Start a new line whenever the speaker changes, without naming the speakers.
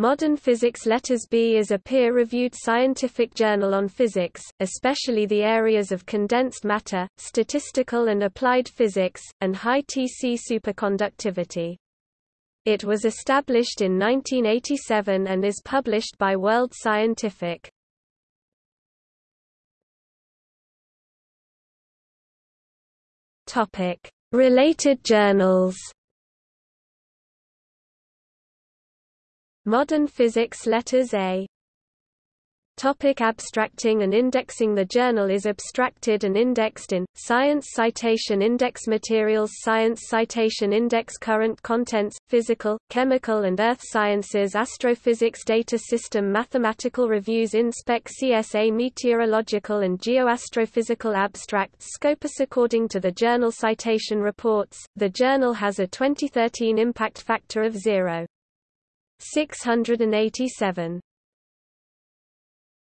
Modern Physics Letters B is a peer-reviewed scientific journal on physics, especially the areas of condensed matter, statistical and applied physics, and high TC superconductivity. It was established in 1987 and is published by World Scientific. Related journals Modern Physics Letters A. Topic abstracting and indexing. The journal is abstracted and indexed in, Science Citation Index Materials Science Citation Index Current Contents, Physical, Chemical and Earth Sciences Astrophysics Data System Mathematical Reviews InSpec CSA Meteorological and Geoastrophysical Abstracts. Scopus According to the Journal Citation Reports, the journal has a 2013 impact factor of 0. 687.